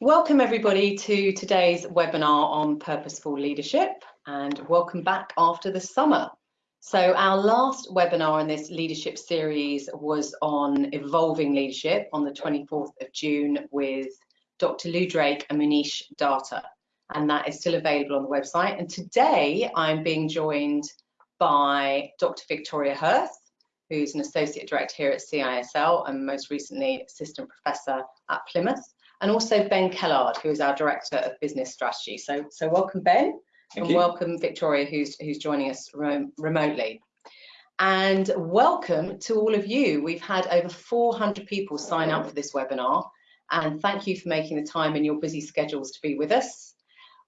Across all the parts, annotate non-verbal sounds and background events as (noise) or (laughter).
Welcome everybody to today's webinar on purposeful leadership and welcome back after the summer. So our last webinar in this leadership series was on evolving leadership on the 24th of June with Dr. Lou Drake and Munish Datta and that is still available on the website and today I'm being joined by Dr. Victoria Hurth who's an Associate Director here at CISL and most recently Assistant Professor at Plymouth and also Ben Kellard, who is our Director of Business Strategy. So, so welcome Ben, Thank and you. welcome Victoria, who's, who's joining us remotely. And welcome to all of you. We've had over 400 people sign up for this webinar, and thank you for making the time in your busy schedules to be with us.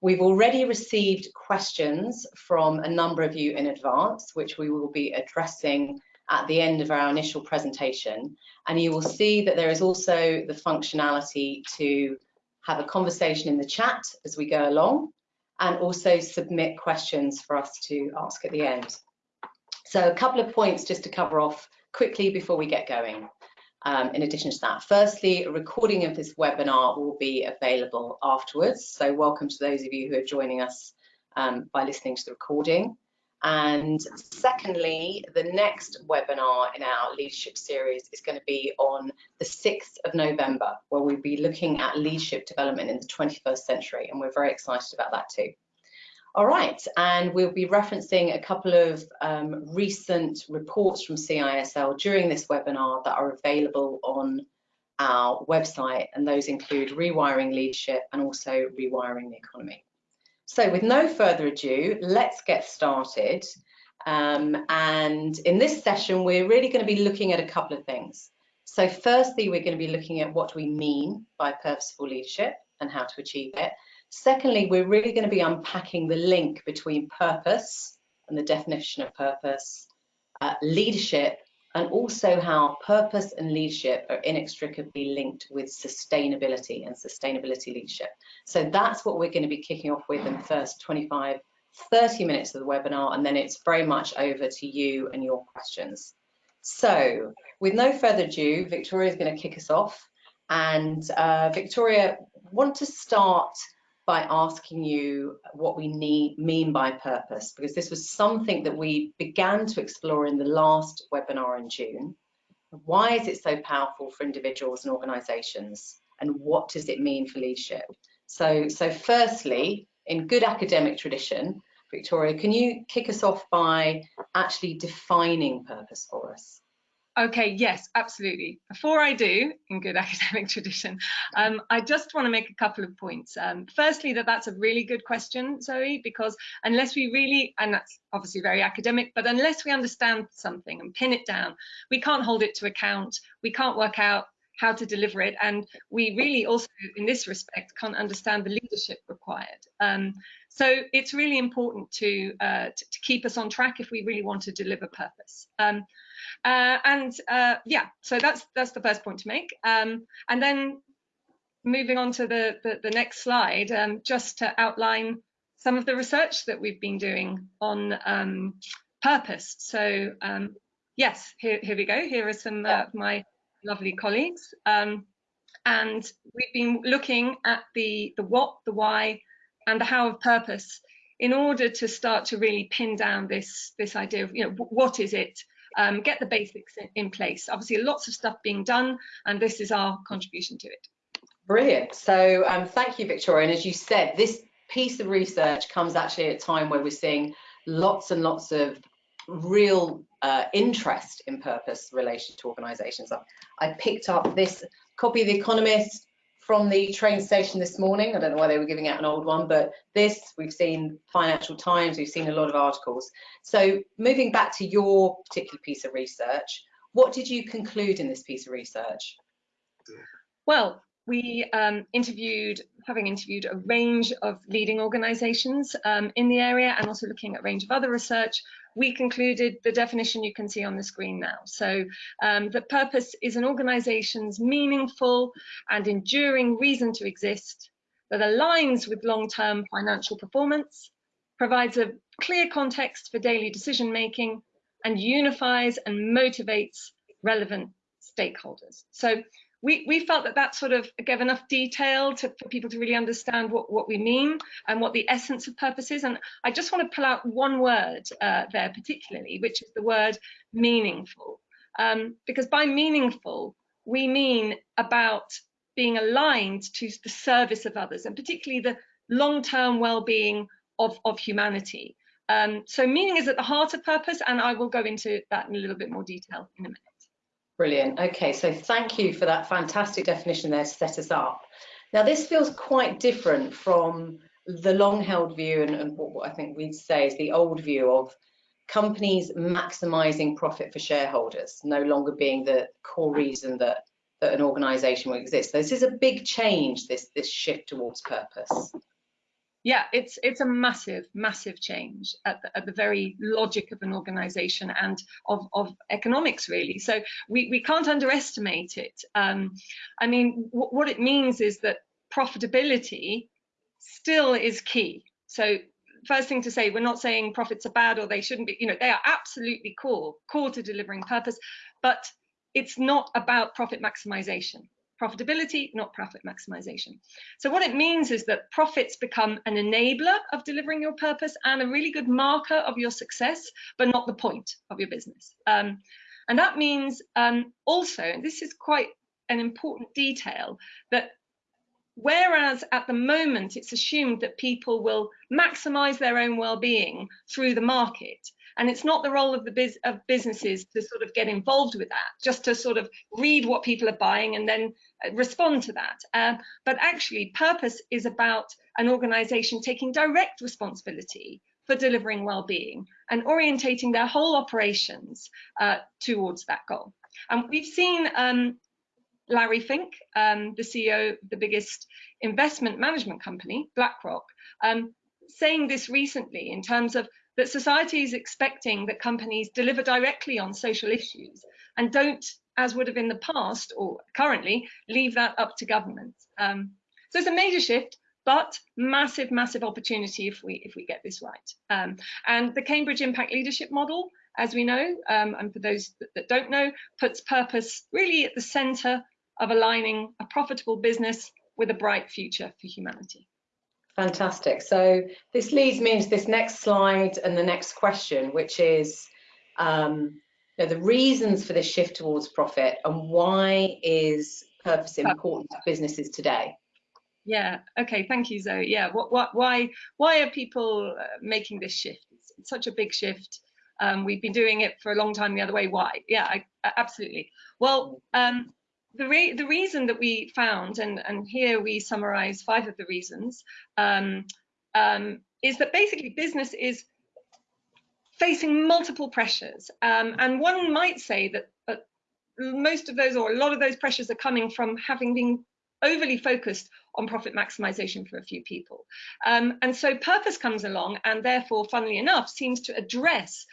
We've already received questions from a number of you in advance, which we will be addressing at the end of our initial presentation. And you will see that there is also the functionality to have a conversation in the chat as we go along and also submit questions for us to ask at the end. So a couple of points just to cover off quickly before we get going. Um, in addition to that, firstly, a recording of this webinar will be available afterwards. So welcome to those of you who are joining us um, by listening to the recording. And secondly, the next webinar in our leadership series is going to be on the 6th of November, where we'll be looking at leadership development in the 21st century. And we're very excited about that too. All right, and we'll be referencing a couple of um, recent reports from CISL during this webinar that are available on our website, and those include rewiring leadership and also rewiring the economy. So with no further ado, let's get started. Um, and in this session, we're really going to be looking at a couple of things. So firstly, we're going to be looking at what we mean by purposeful leadership and how to achieve it. Secondly, we're really going to be unpacking the link between purpose and the definition of purpose, uh, leadership and also how purpose and leadership are inextricably linked with sustainability and sustainability leadership. So that's what we're going to be kicking off with in the first 25, 30 minutes of the webinar, and then it's very much over to you and your questions. So with no further ado, Victoria is going to kick us off. And uh, Victoria, want to start by asking you what we need, mean by purpose, because this was something that we began to explore in the last webinar in June. Why is it so powerful for individuals and organizations? And what does it mean for leadership? So, so firstly, in good academic tradition, Victoria, can you kick us off by actually defining purpose for us? Okay, yes, absolutely. Before I do, in good (laughs) academic tradition, um, I just want to make a couple of points. Um, firstly, that that's a really good question, Zoe, because unless we really, and that's obviously very academic, but unless we understand something and pin it down, we can't hold it to account. We can't work out how to deliver it. And we really also, in this respect, can't understand the leadership required. Um, so it's really important to, uh, to, to, keep us on track if we really want to deliver purpose. Uh, and uh, yeah, so that's that's the first point to make. Um, and then moving on to the, the, the next slide, um, just to outline some of the research that we've been doing on um, purpose. So um, yes, here, here we go. Here are some uh, of my lovely colleagues. Um, and we've been looking at the, the what, the why, and the how of purpose in order to start to really pin down this, this idea of, you know, what is it um, get the basics in, in place. Obviously, lots of stuff being done, and this is our contribution to it. Brilliant. So um, thank you, Victoria. And as you said, this piece of research comes actually at a time where we're seeing lots and lots of real uh, interest in purpose relation to organizations. I, I picked up this copy of The Economist from the train station this morning. I don't know why they were giving out an old one, but this, we've seen Financial Times, we've seen a lot of articles. So moving back to your particular piece of research, what did you conclude in this piece of research? Well, we um, interviewed, having interviewed a range of leading organisations um, in the area and also looking at a range of other research, we concluded the definition you can see on the screen now. So um, the purpose is an organisation's meaningful and enduring reason to exist that aligns with long-term financial performance, provides a clear context for daily decision making, and unifies and motivates relevant stakeholders. So we, we felt that that sort of gave enough detail to, for people to really understand what, what we mean and what the essence of purpose is. And I just want to pull out one word uh, there particularly, which is the word meaningful. Um, because by meaningful, we mean about being aligned to the service of others and particularly the long-term well-being of, of humanity. Um, so meaning is at the heart of purpose and I will go into that in a little bit more detail in a minute. Brilliant. Okay, so thank you for that fantastic definition there to set us up. Now, this feels quite different from the long held view and, and what, I think we'd say is the old view of companies maximizing profit for shareholders, no longer being the core reason that, that an organization will exist. So this is a big change, this, this shift towards purpose yeah, it's it's a massive, massive change at the, at the very logic of an organization and of, of economics, really. So we, we can't underestimate it. Um, I mean, what it means is that profitability still is key. So first thing to say, we're not saying profits are bad or they shouldn't be, you know, they are absolutely core, core to delivering purpose, but it's not about profit maximization profitability, not profit maximization. So what it means is that profits become an enabler of delivering your purpose and a really good marker of your success, but not the point of your business. Um, and that means um, also, and this is quite an important detail, that whereas at the moment it's assumed that people will maximize their own well-being through the market, and it's not the role of the biz of businesses to sort of get involved with that, just to sort of read what people are buying and then uh, respond to that. Uh, but actually, purpose is about an organization taking direct responsibility for delivering well-being and orientating their whole operations uh, towards that goal. And we've seen um, Larry Fink, um, the CEO of the biggest investment management company, BlackRock, um, saying this recently in terms of that society is expecting that companies deliver directly on social issues and don't, as would have in the past or currently, leave that up to government. Um, so it's a major shift, but massive, massive opportunity if we if we get this right. Um, and the Cambridge Impact Leadership Model, as we know, um, and for those that, that don't know, puts purpose really at the centre of aligning a profitable business with a bright future for humanity. Fantastic. So this leads me into this next slide and the next question, which is um, you know, the reasons for this shift towards profit and why is purpose important to businesses today? Yeah. Okay. Thank you, Zoe. Yeah. What? What? Why? Why are people uh, making this shift? It's, such a big shift. Um, we've been doing it for a long time the other way. Why? Yeah. I, absolutely. Well, um, the, re the reason that we found, and, and here we summarize five of the reasons, um, um, is that basically business is facing multiple pressures. Um, and one might say that uh, most of those or a lot of those pressures are coming from having been overly focused on profit maximization for a few people. Um, and so purpose comes along and therefore, funnily enough, seems to address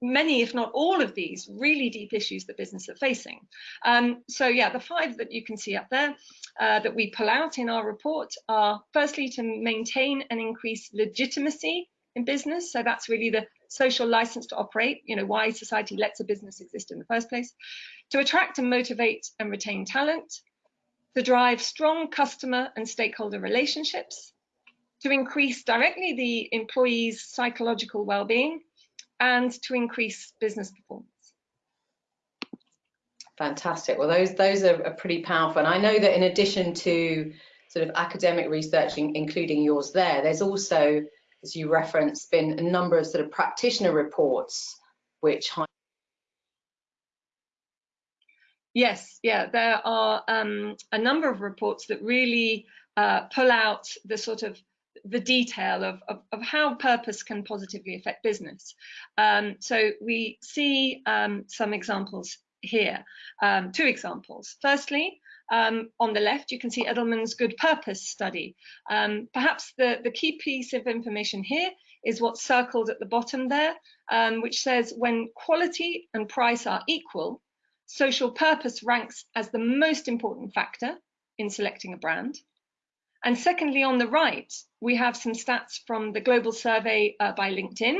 many, if not all of these really deep issues that business are facing. Um, so yeah, the five that you can see up there uh, that we pull out in our report are firstly to maintain and increase legitimacy in business. So that's really the social license to operate, you know, why society lets a business exist in the first place, to attract and motivate and retain talent, to drive strong customer and stakeholder relationships, to increase directly the employee's psychological well-being, and to increase business performance. Fantastic. Well, those those are, are pretty powerful. And I know that in addition to sort of academic research, including yours there, there's also, as you referenced, been a number of sort of practitioner reports which Yes, yeah, there are um, a number of reports that really uh, pull out the sort of the detail of, of, of, how purpose can positively affect business. Um, so we see um, some examples here, um, two examples. Firstly, um, on the left, you can see Edelman's Good Purpose study. Um, perhaps the, the key piece of information here is what's circled at the bottom there, um, which says when quality and price are equal, social purpose ranks as the most important factor in selecting a brand. And secondly, on the right, we have some stats from the global survey uh, by LinkedIn,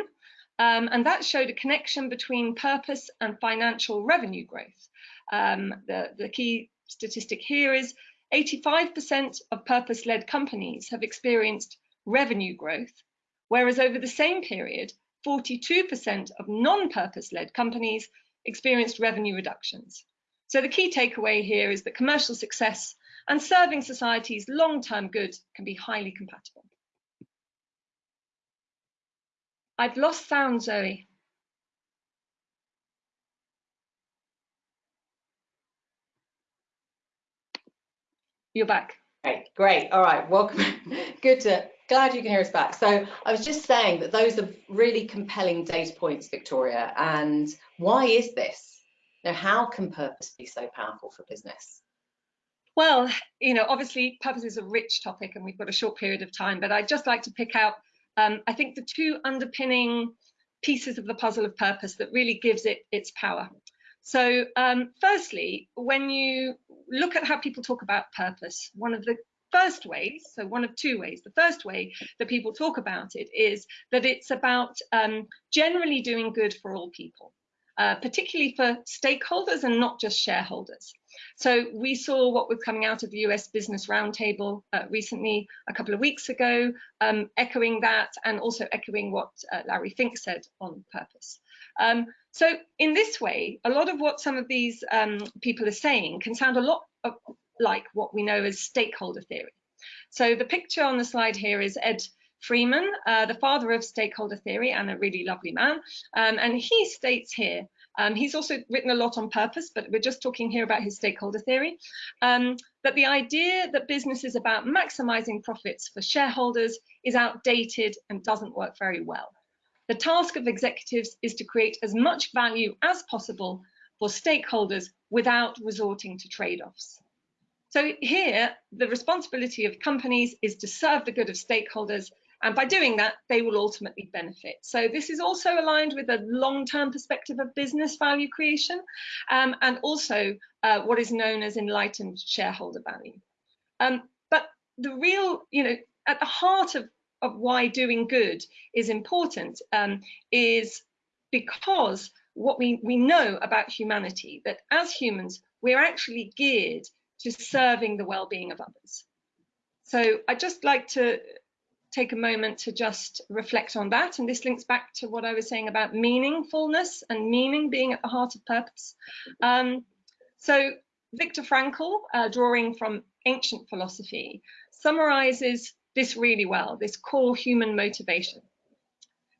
um, and that showed a connection between purpose and financial revenue growth. Um, the, the key statistic here is 85% of purpose-led companies have experienced revenue growth, whereas over the same period, 42% of non-purpose-led companies experienced revenue reductions. So the key takeaway here is that commercial success and serving society's long-term good can be highly compatible. I've lost sound, Zoe. You're back. Great, great. All right, welcome. (laughs) Good to, glad you can hear us back. So I was just saying that those are really compelling data points, Victoria. And why is this? Now, how can purpose be so powerful for business? Well, you know, obviously purpose is a rich topic and we've got a short period of time, but I'd just like to pick out, um, I think the two underpinning pieces of the puzzle of purpose that really gives it its power. So um, firstly, when you look at how people talk about purpose, one of the first ways, so one of two ways, the first way that people talk about it is that it's about um, generally doing good for all people. Uh, particularly for stakeholders and not just shareholders. So we saw what was coming out of the US Business Roundtable uh, recently, a couple of weeks ago, um, echoing that and also echoing what uh, Larry Fink said on purpose. Um, so in this way, a lot of what some of these um, people are saying can sound a lot of, like what we know as stakeholder theory. So the picture on the slide here is Ed Freeman, uh, the father of stakeholder theory and a really lovely man. Um, and he states here, um, he's also written a lot on purpose, but we're just talking here about his stakeholder theory, um, that the idea that business is about maximizing profits for shareholders is outdated and doesn't work very well. The task of executives is to create as much value as possible for stakeholders without resorting to trade-offs. So here, the responsibility of companies is to serve the good of stakeholders and by doing that, they will ultimately benefit. So this is also aligned with a long-term perspective of business value creation um, and also uh, what is known as enlightened shareholder value. Um, but the real, you know, at the heart of of why doing good is important um, is because what we, we know about humanity, that as humans, we're actually geared to serving the well-being of others. So I'd just like to take a moment to just reflect on that. And this links back to what I was saying about meaningfulness and meaning being at the heart of purpose. Um, so Viktor Frankl, uh, drawing from ancient philosophy, summarizes this really well, this core human motivation.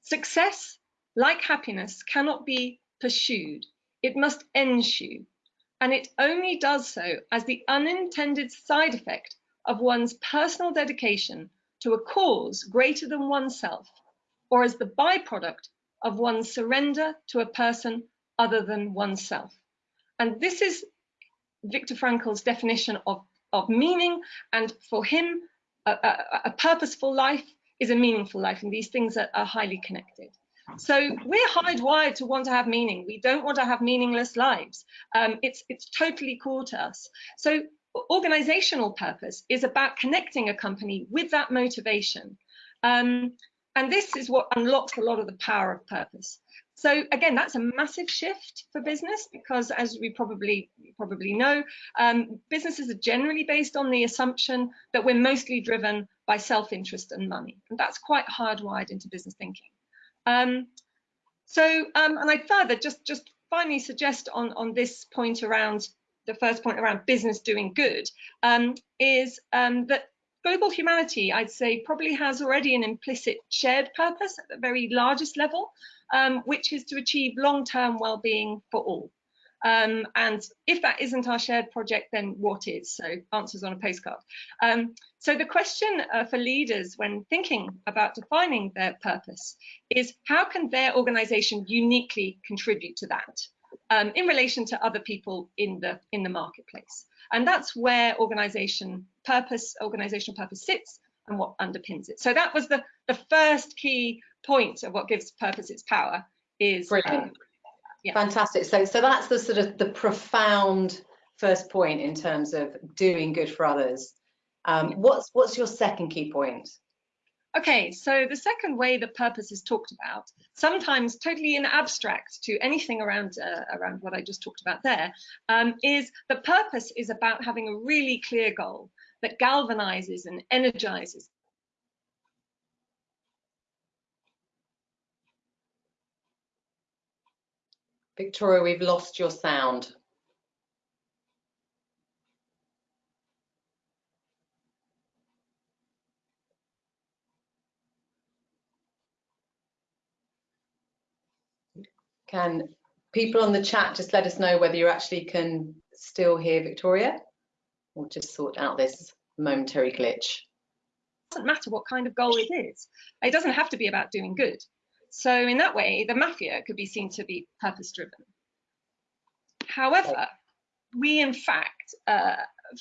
Success, like happiness, cannot be pursued. It must ensue. And it only does so as the unintended side effect of one's personal dedication to a cause greater than oneself, or as the byproduct of one's surrender to a person other than oneself. And this is Viktor Frankl's definition of, of meaning. And for him, a, a, a purposeful life is a meaningful life, and these things are, are highly connected. So we're hardwired to want to have meaning. We don't want to have meaningless lives. Um, it's it's totally core to us. So organizational purpose is about connecting a company with that motivation. Um, and this is what unlocks a lot of the power of purpose. So again, that's a massive shift for business because as we probably probably know, um, businesses are generally based on the assumption that we're mostly driven by self-interest and money. And that's quite hardwired into business thinking. Um, so, um, and I further just, just finally suggest on, on this point around the first point around business doing good um, is um, that global humanity, I'd say, probably has already an implicit shared purpose at the very largest level um, which is to achieve long-term well-being for all. Um, and if that isn't our shared project, then what is? So answers on a postcard. Um, so the question uh, for leaders when thinking about defining their purpose is how can their organization uniquely contribute to that um, in relation to other people in the, in the marketplace? And that's where organization purpose, organizational purpose sits and what underpins it. So that was the, the first key point of what gives purpose its power is brilliant. Um, yeah. Fantastic. So, so that's the sort of the profound first point in terms of doing good for others. Um, what's what's your second key point? Okay, so the second way that purpose is talked about, sometimes totally in abstract to anything around uh, around what I just talked about there, um, is purpose is about having a really clear goal that galvanizes and energizes. Victoria, we've lost your sound. Can people on the chat just let us know whether you actually can still hear Victoria? We'll just sort out this momentary glitch. It doesn't matter what kind of goal it is. It doesn't have to be about doing good. So in that way, the mafia could be seen to be purpose driven. However, we in fact uh,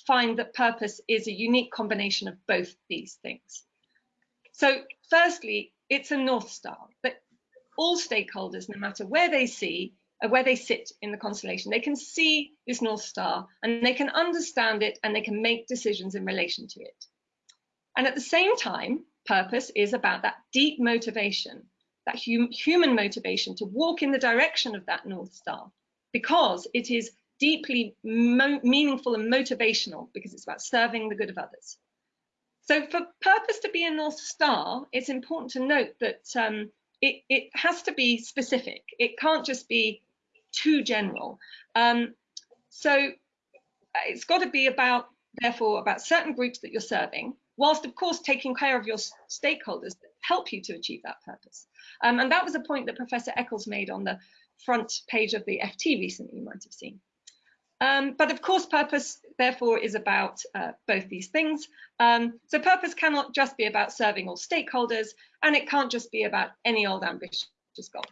find that purpose is a unique combination of both these things. So firstly, it's a North Star that all stakeholders, no matter where they see, uh, where they sit in the constellation, they can see this North Star and they can understand it and they can make decisions in relation to it. And at the same time, purpose is about that deep motivation, that hum human motivation to walk in the direction of that North Star, because it is deeply meaningful and motivational because it's about serving the good of others. So for purpose to be a North Star, it's important to note that um, it, it has to be specific. It can't just be too general. Um, so uh, it's got to be about, therefore, about certain groups that you're serving, whilst of course taking care of your stakeholders that help you to achieve that purpose. Um, and that was a point that Professor Eccles made on the front page of the FT recently, you might have seen. Um, but of course, purpose, therefore, is about uh, both these things. Um, so purpose cannot just be about serving all stakeholders, and it can't just be about any old ambitious goal.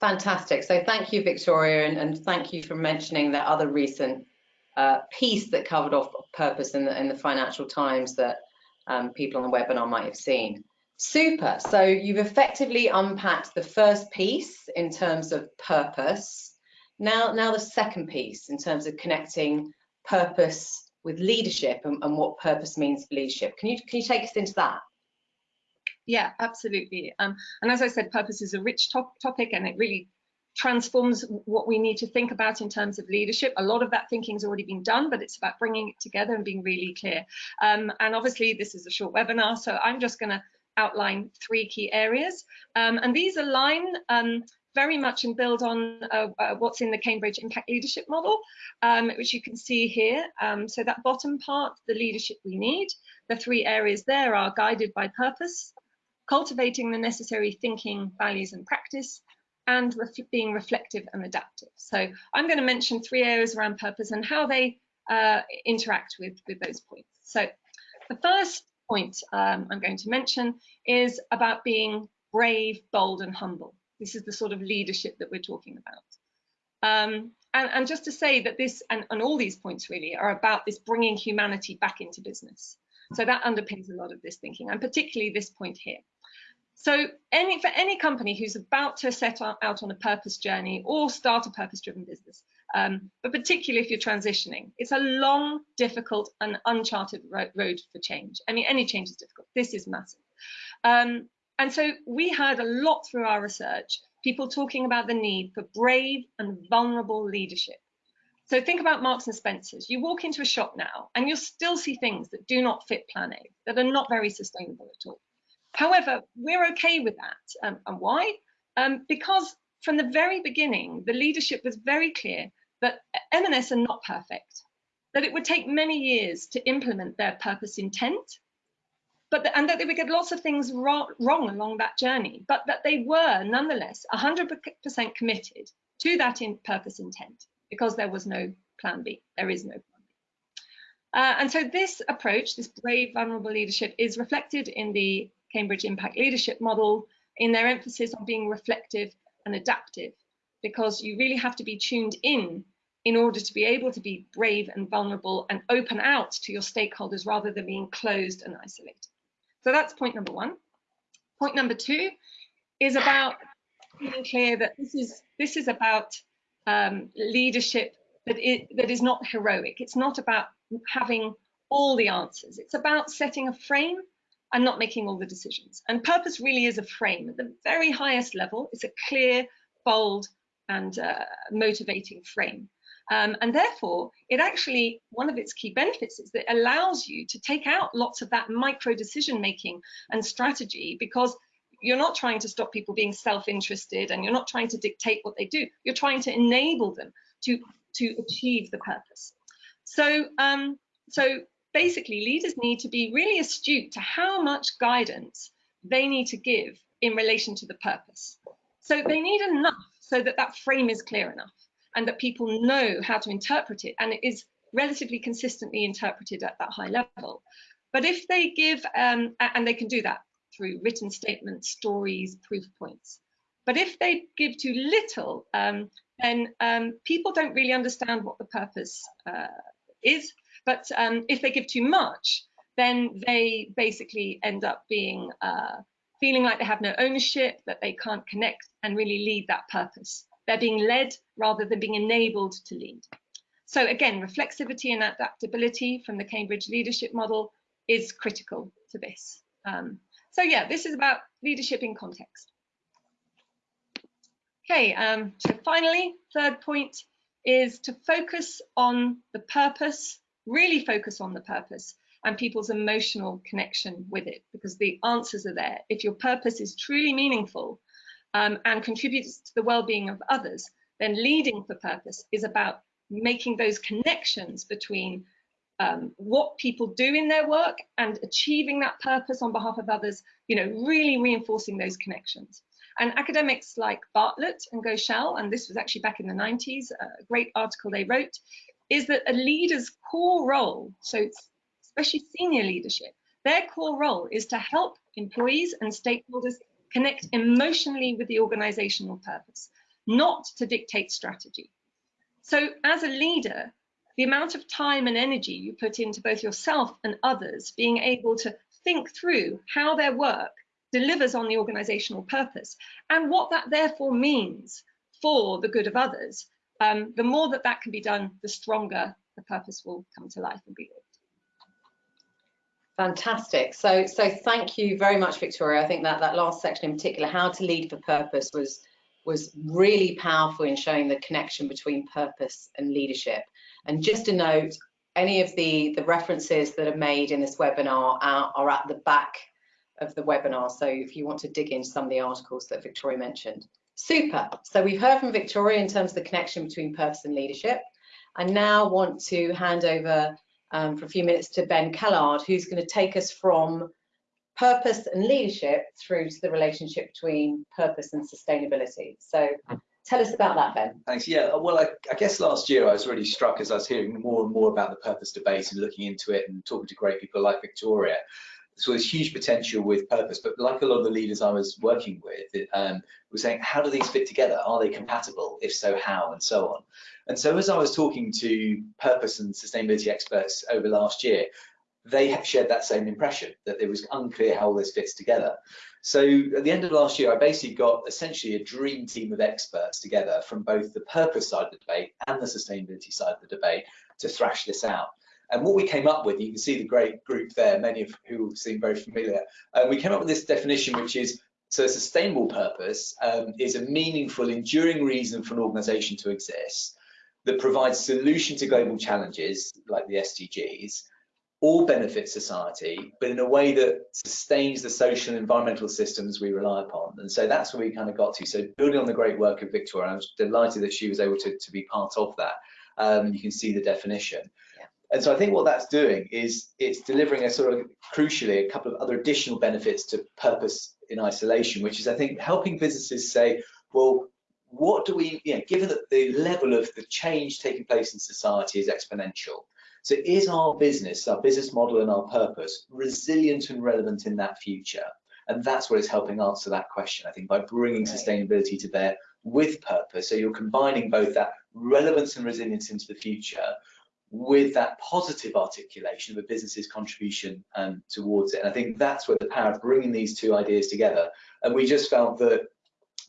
Fantastic. So thank you, Victoria, and, and thank you for mentioning that other recent uh, piece that covered off purpose in the, in the Financial Times that um, people on the webinar might have seen. Super. So you've effectively unpacked the first piece in terms of purpose now, now the second piece in terms of connecting purpose with leadership and, and what purpose means for leadership. Can you can you take us into that? Yeah, absolutely. Um, and as I said, purpose is a rich top topic and it really transforms what we need to think about in terms of leadership. A lot of that thinking has already been done, but it's about bringing it together and being really clear. Um, and obviously, this is a short webinar, so I'm just going to outline three key areas. Um, and these align um, very much and build on uh, uh, what's in the Cambridge Impact Leadership Model, um, which you can see here. Um, so that bottom part, the leadership we need, the three areas there are guided by purpose, cultivating the necessary thinking, values and practice, and ref being reflective and adaptive. So I'm going to mention three areas around purpose and how they uh, interact with, with those points. So the first point um, I'm going to mention is about being brave, bold and humble. This is the sort of leadership that we're talking about. Um, and, and, just to say that this and, and all these points really are about this bringing humanity back into business. So that underpins a lot of this thinking, and particularly this point here. So any, for any company who's about to set out on a purpose journey or start a purpose-driven business, um, but particularly if you're transitioning, it's a long, difficult, and uncharted road for change. I mean, any change is difficult. This is massive. Um, and so we heard a lot through our research, people talking about the need for brave and vulnerable leadership. So think about Marks and Spencer's. You walk into a shop now and you'll still see things that do not fit Plan A, that are not very sustainable at all. However, we're okay with that. Um, and why? Um, because from the very beginning, the leadership was very clear that M&S are not perfect, that it would take many years to implement their purpose intent, but the, and that they would get lots of things wrong, wrong along that journey, but that they were nonetheless 100% committed to that in purpose intent because there was no plan B. There is no plan B. Uh, and so this approach, this brave, vulnerable leadership, is reflected in the Cambridge Impact Leadership Model in their emphasis on being reflective and adaptive, because you really have to be tuned in in order to be able to be brave and vulnerable and open out to your stakeholders rather than being closed and isolated. So that's point number one. Point number two is about being clear that this is this is about um, leadership that it, that is not heroic. It's not about having all the answers. It's about setting a frame and not making all the decisions. And purpose really is a frame. At the very highest level, it's a clear, bold, and uh, motivating frame. Um, and therefore, it actually, one of its key benefits is that it allows you to take out lots of that micro decision making and strategy because you're not trying to stop people being self-interested and you're not trying to dictate what they do. You're trying to enable them to, to achieve the purpose. So, um, so basically leaders need to be really astute to how much guidance they need to give in relation to the purpose. So they need enough so that that frame is clear enough and that people know how to interpret it and it is relatively consistently interpreted at that high level. But if they give, um, and they can do that through written statements, stories, proof points. But if they give too little, um, then um, people don't really understand what the purpose uh, is but um, if they give too much, then they basically end up being uh, feeling like they have no ownership, that they can't connect and really lead that purpose. They're being led rather than being enabled to lead. So again, reflexivity and adaptability from the Cambridge leadership model is critical to this. Um, so yeah, this is about leadership in context. Okay, um, so finally, third point is to focus on the purpose really focus on the purpose and people's emotional connection with it because the answers are there. If your purpose is truly meaningful um, and contributes to the well-being of others, then leading for purpose is about making those connections between um, what people do in their work and achieving that purpose on behalf of others, you know, really reinforcing those connections. And academics like Bartlett and Ghoshal, and this was actually back in the 90s, a great article they wrote, is that a leader's core role, so especially senior leadership, their core role is to help employees and stakeholders connect emotionally with the organizational purpose, not to dictate strategy. So as a leader, the amount of time and energy you put into both yourself and others being able to think through how their work delivers on the organizational purpose and what that therefore means for the good of others um, the more that that can be done, the stronger the purpose will come to life and be lived. Fantastic. So, so thank you very much, Victoria. I think that that last section in particular, how to lead for purpose, was was really powerful in showing the connection between purpose and leadership. And just a note, any of the the references that are made in this webinar are, are at the back of the webinar. So if you want to dig into some of the articles that Victoria mentioned. Super. So we've heard from Victoria in terms of the connection between purpose and leadership. I now want to hand over um, for a few minutes to Ben Kellard, who's going to take us from purpose and leadership through to the relationship between purpose and sustainability. So tell us about that, Ben. Thanks. Yeah, well, I, I, guess last year I was really struck as I was hearing more and more about the purpose debate and looking into it and talking to great people like Victoria so there's huge potential with purpose, but like a lot of the leaders I was working with, it, um, were saying, how do these fit together? Are they compatible? If so, how? And so on. And so as I was talking to purpose and sustainability experts over last year, they have shared that same impression that it was unclear how all this fits together. So at the end of last year, I basically got essentially a dream team of experts together from both the purpose side of the debate and the sustainability side of the debate to thrash this out. And what we came up with, you can see the great group there, many of who seem very familiar. Uh, we came up with this definition, which is so a sustainable purpose um, is a meaningful, enduring reason for an organization to exist that provides solution to global challenges like the SDGs, all benefit society, but in a way that sustains the social and environmental systems we rely upon. And so that's where we kind of got to. So building on the great work of Victoria, I was delighted that she was able to, to be part of that. Um, you can see the definition. And so I think what that's doing is it's delivering a sort of crucially a couple of other additional benefits to purpose in isolation, which is I think helping businesses say, well, what do we, you know, given that the level of the change taking place in society is exponential. So is our business, our business model and our purpose resilient and relevant in that future? And that's what is helping answer that question, I think, by bringing sustainability to bear with purpose. So you're combining both that relevance and resilience into the future with that positive articulation of a business's contribution um, towards it. And I think that's where the power of bringing these two ideas together. And we just felt that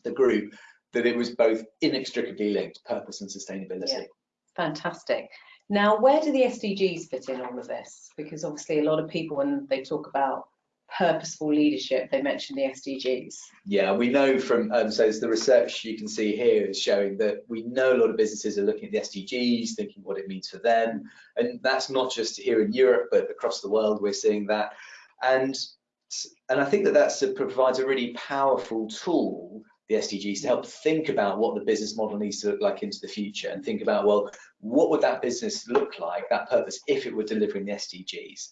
the group that it was both inextricably linked, purpose and sustainability. Yeah. Fantastic. Now, where do the SDGs fit in all of this? Because obviously a lot of people, when they talk about purposeful leadership, they mentioned the SDGs. Yeah, we know from, um, so the research you can see here is showing that we know a lot of businesses are looking at the SDGs, thinking what it means for them. And that's not just here in Europe, but across the world, we're seeing that. And, and I think that that provides a really powerful tool the SDGs to help think about what the business model needs to look like into the future and think about, well, what would that business look like, that purpose, if it were delivering the SDGs?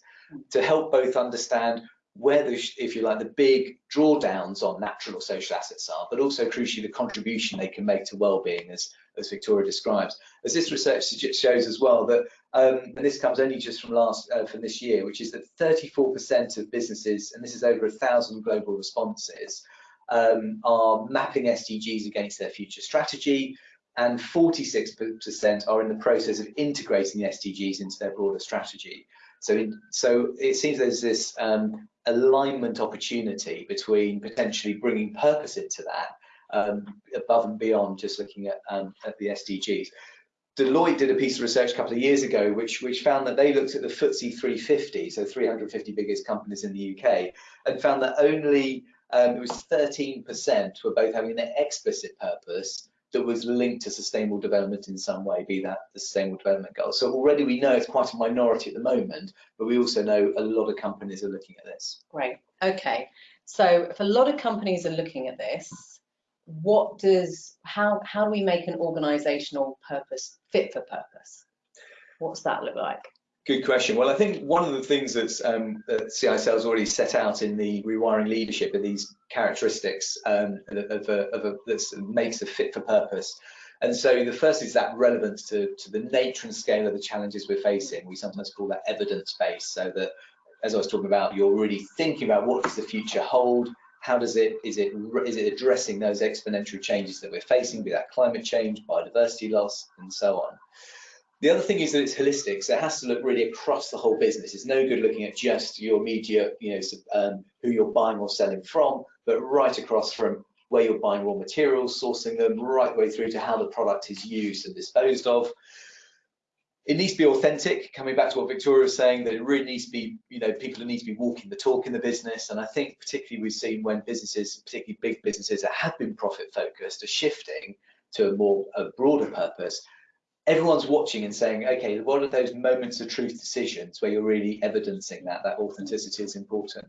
To help both understand where the, if you like, the big drawdowns on natural or social assets are, but also crucially the contribution they can make to well-being, as, as Victoria describes. As this research shows as well that, um, and this comes only just from last uh, from this year, which is that 34% of businesses, and this is over a thousand global responses, um, are mapping SDGs against their future strategy, and 46% are in the process of integrating the SDGs into their broader strategy. So, in, so it seems there's this um, alignment opportunity between potentially bringing purpose into that um, above and beyond just looking at, um, at the SDGs. Deloitte did a piece of research a couple of years ago which, which found that they looked at the FTSE 350, so 350 biggest companies in the UK, and found that only um, it was 13% were both having an explicit purpose that was linked to sustainable development in some way, be that the sustainable development goals. So already we know it's quite a minority at the moment, but we also know a lot of companies are looking at this. Great, okay. So if a lot of companies are looking at this, what does, how, how do we make an organizational purpose fit for purpose? What's that look like? Good question. Well, I think one of the things that's, um, that CISL has already set out in the rewiring leadership are these characteristics um, of, a, of a, that makes a fit for purpose. And so the first is that relevance to, to the nature and scale of the challenges we're facing. We sometimes call that evidence base, so that as I was talking about, you're really thinking about what does the future hold, how does it is it is it addressing those exponential changes that we're facing, be that climate change, biodiversity loss, and so on. The other thing is that it's holistic, so it has to look really across the whole business. It's no good looking at just your media, you know, um, who you're buying or selling from, but right across from where you're buying raw materials, sourcing them, right way through to how the product is used and disposed of. It needs to be authentic, coming back to what Victoria was saying, that it really needs to be, you know, people need to be walking the talk in the business. And I think particularly we've seen when businesses, particularly big businesses that have been profit focused, are shifting to a more a broader purpose, everyone's watching and saying, okay, what are those moments of truth decisions where you're really evidencing that, that authenticity is important.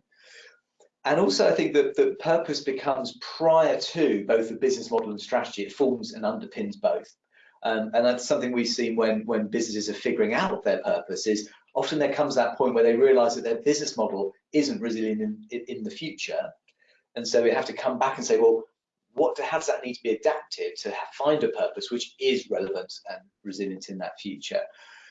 And also I think that the purpose becomes prior to both the business model and strategy, it forms and underpins both. Um, and that's something we've seen when, when businesses are figuring out their purpose is often there comes that point where they realize that their business model isn't resilient in, in, in the future. And so we have to come back and say, well, what how does that need to be adapted to find a purpose which is relevant and resilient in that future.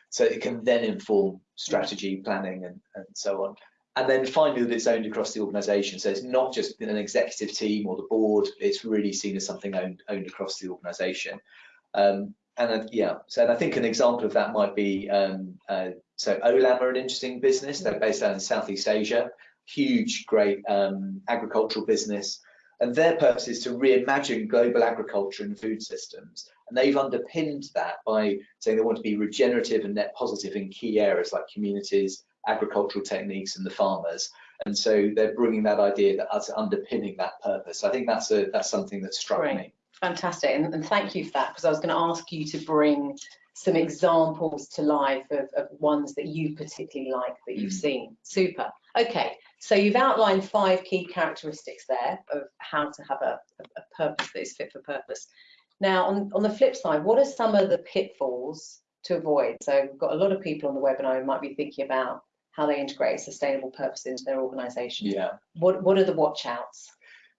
So it can then inform strategy planning and, and so on. And then finally that it's owned across the organization. So it's not just in an executive team or the board. It's really seen as something owned owned across the organization. Um, and uh, yeah so and i think an example of that might be um, uh, so olam are an interesting business. They're based out in southeast asia. Huge great um, agricultural business and their purpose is to reimagine global agriculture and food systems. And they've underpinned that by saying they want to be regenerative and net positive in key areas like communities, agricultural techniques, and the farmers. And so they're bringing that idea that as underpinning that purpose. I think that's a that's something that struck Great. me. Fantastic, and, and thank you for that because I was going to ask you to bring some examples to life of, of ones that you particularly like that you've mm. seen. Super. Okay, so you've outlined five key characteristics there of how to have a, a purpose that is fit for purpose. Now, on, on the flip side, what are some of the pitfalls to avoid? So we've got a lot of people on the webinar who might be thinking about how they integrate sustainable purpose into their organisation. Yeah. What What are the watch outs?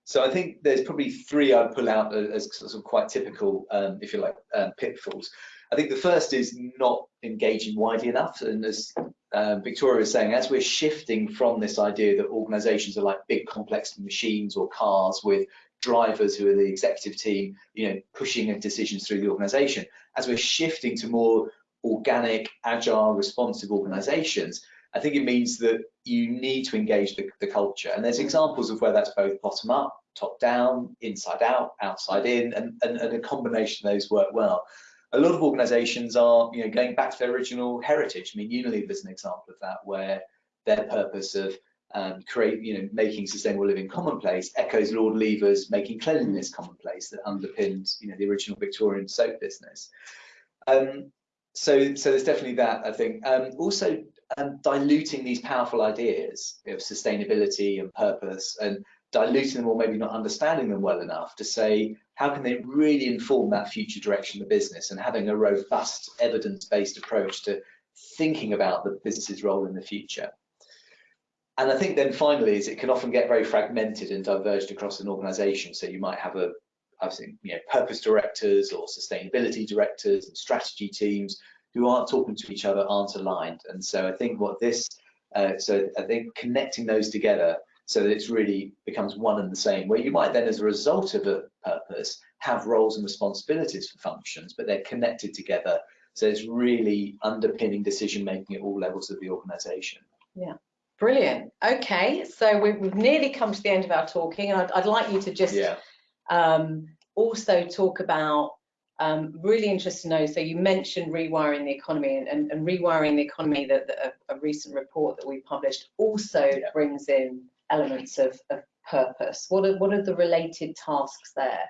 So I think there's probably three I'd pull out as sort of quite typical, um, if you like, um, pitfalls. I think the first is not engaging widely enough, and as um, Victoria was saying, as we're shifting from this idea that organizations are like big complex machines or cars with drivers who are the executive team, you know, pushing decisions through the organization, as we're shifting to more organic, agile, responsive organizations, I think it means that you need to engage the, the culture. And there's examples of where that's both bottom up, top down, inside out, outside in, and, and, and a combination of those work well a lot of organizations are you know going back to their original heritage i mean unilever is an example of that where their purpose of um, create, you know, making sustainable living commonplace echoes Lord Lever's making cleanliness commonplace that underpinned, you know, the original Victorian soap business. Um, so, so there's definitely that, I think. Um, also, um, diluting these powerful ideas of sustainability and purpose and diluting them or maybe not understanding them well enough to say, how can they really inform that future direction of the business and having a robust evidence-based approach to thinking about the business's role in the future. And I think then finally is it can often get very fragmented and diverged across an organization. So you might have a, I've seen, you know, purpose directors or sustainability directors and strategy teams who aren't talking to each other, aren't aligned. And so I think what this, uh, so I think connecting those together so that it's really becomes one and the same, where you might then as a result of a purpose have roles and responsibilities for functions, but they're connected together. So it's really underpinning decision making at all levels of the organization. Yeah. Brilliant. Okay, so we've, we've nearly come to the end of our talking, and I'd, I'd like you to just yeah. um, also talk about um, really interested to know. So you mentioned rewiring the economy, and, and, and rewiring the economy. That, that a, a, recent report that we published also yeah. brings in elements of, of purpose. What are what are the related tasks there?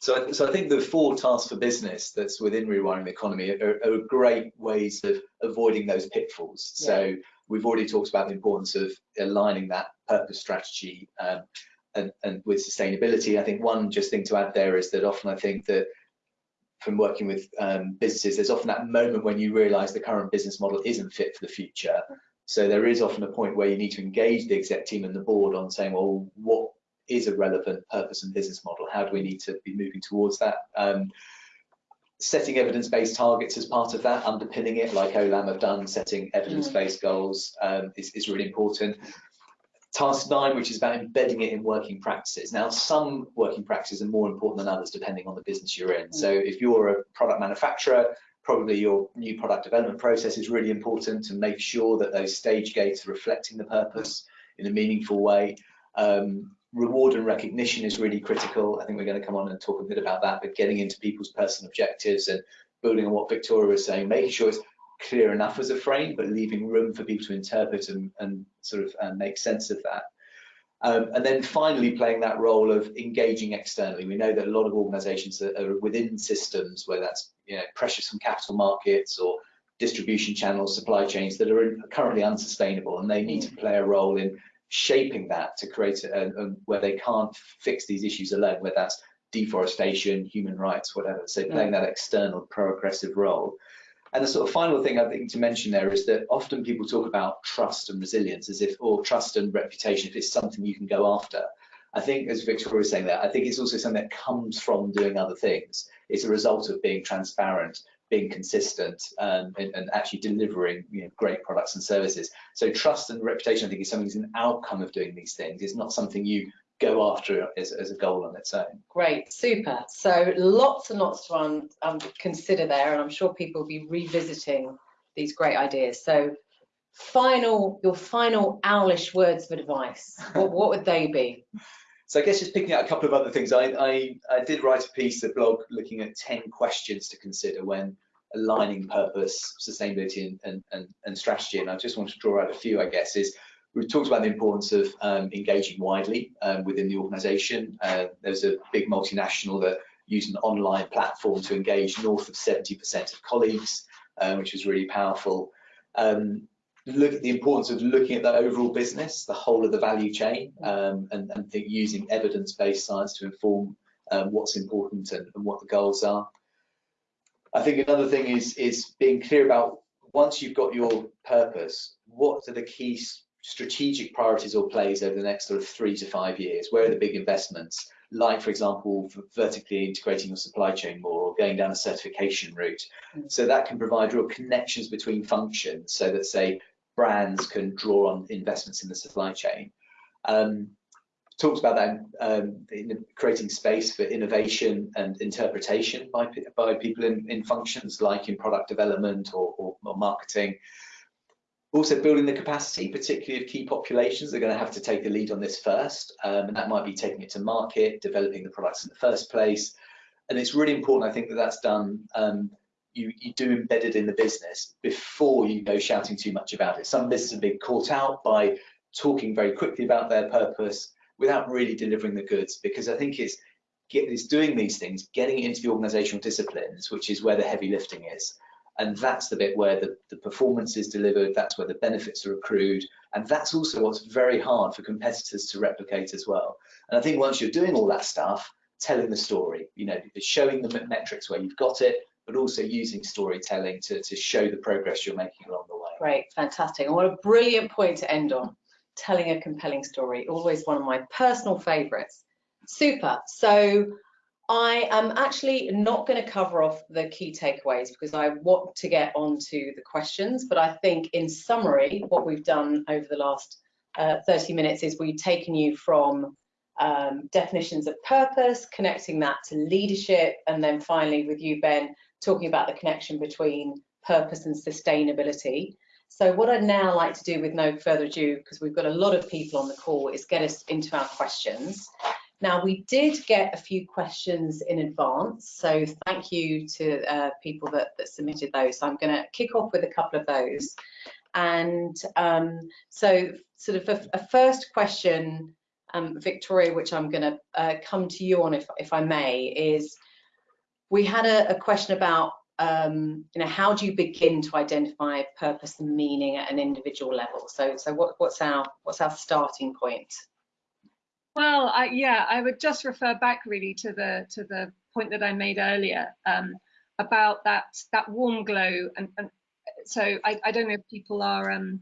So, so I think the four tasks for business that's within rewiring the economy are, are great ways of avoiding those pitfalls. Yeah. So we've already talked about the importance of aligning that purpose strategy um, and, and with sustainability. I think one just thing to add there is that often I think that from working with um, businesses, there's often that moment when you realise the current business model isn't fit for the future. So there is often a point where you need to engage the exec team and the board on saying, well, what is a relevant purpose and business model? How do we need to be moving towards that? Um, setting evidence-based targets as part of that, underpinning it like OLAM have done, setting evidence-based mm. goals um, is, is really important. Task nine, which is about embedding it in working practices. Now, some working practices are more important than others depending on the business you're in. So if you're a product manufacturer, probably your new product development process is really important to make sure that those stage gates are reflecting the purpose in a meaningful way. Um, reward and recognition is really critical. I think we're going to come on and talk a bit about that, but getting into people's personal objectives and building on what Victoria was saying, making sure it's clear enough as a frame, but leaving room for people to interpret and, and sort of uh, make sense of that. Um, and then finally playing that role of engaging externally. We know that a lot of organizations are, are within systems, whether that's you know, pressures from capital markets or distribution channels, supply chains that are currently unsustainable and they need to play a role in shaping that to create a, a, where they can't fix these issues alone, whether that's deforestation, human rights, whatever. So playing mm. that external progressive role. And the sort of final thing I think to mention there is that often people talk about trust and resilience as if, or trust and reputation, if it's something you can go after. I think, as Victoria was saying that, I think it's also something that comes from doing other things. It's a result of being transparent, being consistent, um, and, and, actually delivering you know, great products and services. So trust and reputation, I think, is something that's an outcome of doing these things. It's not something you go after as, as a goal on its own. Great, super. So lots and lots to um, um, consider there, and I'm sure people will be revisiting these great ideas. So final, your final owlish words of advice, what, what would they be? So I guess just picking out a couple of other things. I, I, I did write a piece, a blog, looking at 10 questions to consider when aligning purpose, sustainability, and, and, and, and strategy. And I just want to draw out a few, I guess, is We've talked about the importance of um, engaging widely um, within the organisation. Uh, there's a big multinational that used an online platform to engage north of 70% of colleagues, um, which was really powerful. Um, look at the importance of looking at the overall business, the whole of the value chain, um, and, and think using evidence-based science to inform um, what's important and, and what the goals are. I think another thing is is being clear about once you've got your purpose, what are the key strategic priorities or plays over the next sort of three to five years? Where are the big investments? Like, for example, vertically integrating your supply chain more or going down a certification route. So that can provide real connections between functions so that, say, brands can draw on investments in the supply chain. Um, talks about that um, in creating space for innovation and interpretation by, by people in, in functions like in product development or, or, or marketing. Also building the capacity, particularly of key populations, they're going to have to take the lead on this first, um, and that might be taking it to market, developing the products in the first place. And it's really important, I think, that that's done. Um, you, you do embed it in the business before you go shouting too much about it. Some businesses have been caught out by talking very quickly about their purpose without really delivering the goods because I think it's it's doing these things, getting it into the organizational disciplines, which is where the heavy lifting is. And that's the bit where the, the performance is delivered, that's where the benefits are accrued, and that's also what's very hard for competitors to replicate as well. And I think once you're doing all that stuff, telling the story, you know, showing the metrics where you've got it, but also using storytelling to, to show the progress you're making along the way. Great, fantastic. And what a brilliant point to end on, telling a compelling story, always one of my personal favorites. Super. So I am actually not going to cover off the key takeaways because I want to get onto the questions, but I think in summary, what we've done over the last uh, 30 minutes is we've taken you from um, definitions of purpose, connecting that to leadership, and then finally with you, Ben, talking about the connection between purpose and sustainability. So what I'd now like to do with no further ado, because we've got a lot of people on the call, is get us into our questions. Now, we did get a few questions in advance, so thank you to uh, people that, that, submitted those. So I'm going to kick off with a couple of those. And um, so sort of a, a first question, um, Victoria, which I'm going to uh, come to you on if, if I may, is we had a, a question about um, you know, how do you begin to identify purpose and meaning at an individual level? So, so what, what's our what's our starting point? Well, I, yeah, I would just refer back really to the to the point that I made earlier um, about that that warm glow, and, and so I, I, don't know if people are um,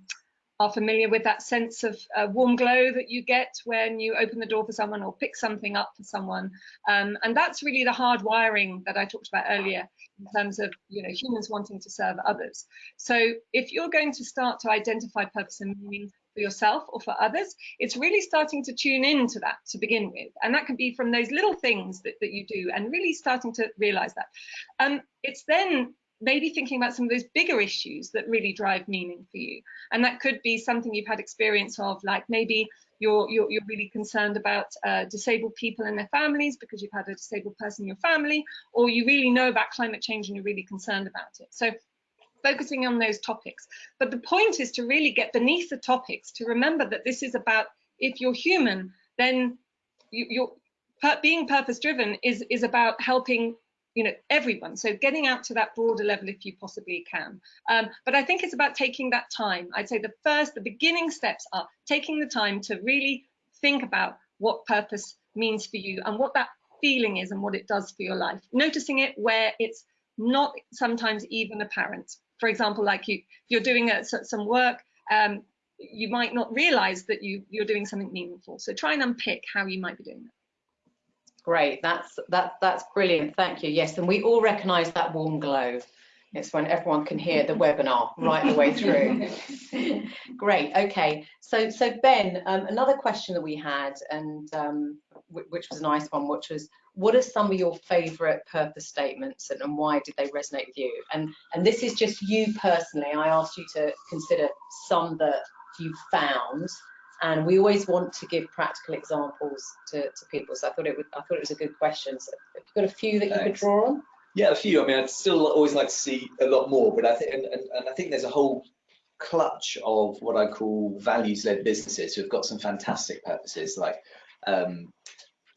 are familiar with that sense of uh, warm glow that you get when you open the door for someone or pick something up for someone, um, and that's really the hard wiring that I talked about earlier in terms of you know humans wanting to serve others. So if you're going to start to identify purpose and meaning for yourself or for others, it's really starting to tune into that to begin with. And that can be from those little things that, that you do and really starting to realize that. Um, it's then maybe thinking about some of those bigger issues that really drive meaning for you. And that could be something you've had experience of, like maybe you're, you're, you're really concerned about uh, disabled people and their families because you've had a disabled person in your family, or you really know about climate change and you're really concerned about it. So focusing on those topics. But the point is to really get beneath the topics, to remember that this is about if you're human, then you, are being purpose driven is, is about helping you know everyone. So getting out to that broader level if you possibly can. Um, but i think it's about taking that time. I'd say the first the beginning steps are taking the time to really think about what purpose means for you and what that feeling is and what it does for your life. Noticing it where it's not sometimes even apparent for example, like you, you're doing a, some work, um, you might not realize that you, you're doing something meaningful. So try and unpick how you might be doing that. Great, that's that that's brilliant. Thank you. Yes, and we all recognise that warm glow. It's when everyone can hear the webinar right the way through. (laughs) Great. Okay. So so Ben, um, another question that we had, and um, which was a nice one, which was what are some of your favorite purpose statements and, and, why did they resonate with you? And, and this is just you personally. I asked you to consider some that you found and we always want to give practical examples to, to people. So I thought it would, I thought it was a good question. So have you got a few that Thanks. you could draw on? Yeah, a few. I mean, I'd still always like to see a lot more, but I think, and, and, and I think there's a whole clutch of what I call values-led businesses who've got some fantastic purposes, like um,